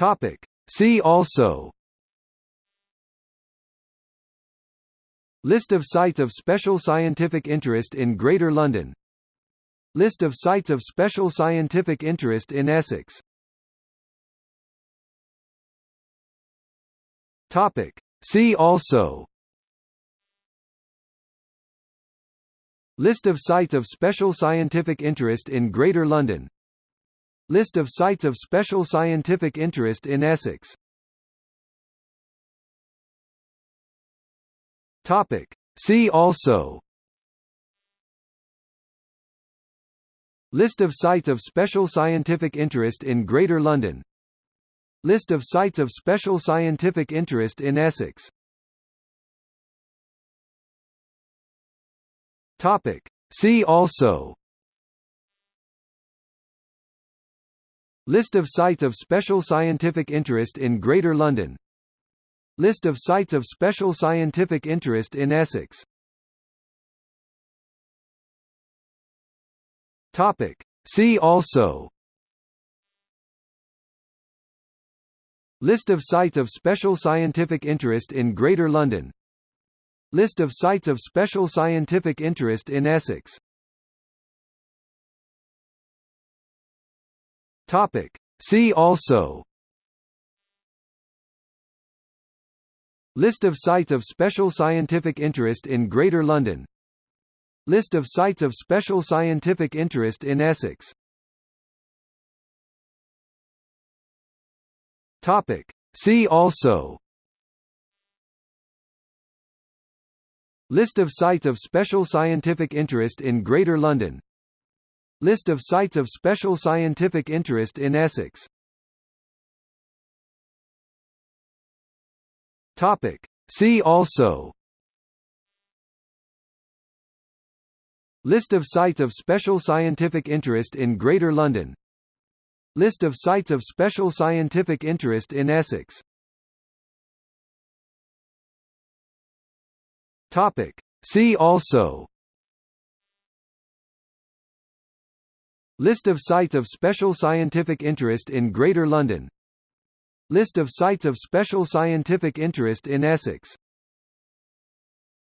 Topic. See also. List of sites of special scientific interest in Greater London. List of sites of special scientific interest in Essex. Topic. See also. List of sites of special scientific interest in Greater London List of sites of special scientific interest in Essex. See also. List of sites of special scientific interest in Greater London. List of sites of special scientific interest in Essex. See also List of sites of special scientific interest in Greater London. List of sites of special scientific interest in Essex. Topic. See also. List of sites of special scientific interest in Greater London. List of sites of special scientific interest in Essex Topic. See also. List of sites of special scientific interest in Greater London. List of sites of special scientific interest in Essex. Topic. See also. List of sites of special scientific interest in Greater London List of sites of special scientific interest in Essex. Topic. See also. List of sites of special scientific interest in Greater London. List of sites of special scientific interest in Essex. Topic. See also List of sites of special scientific interest in Greater London. List of sites of special scientific interest in Essex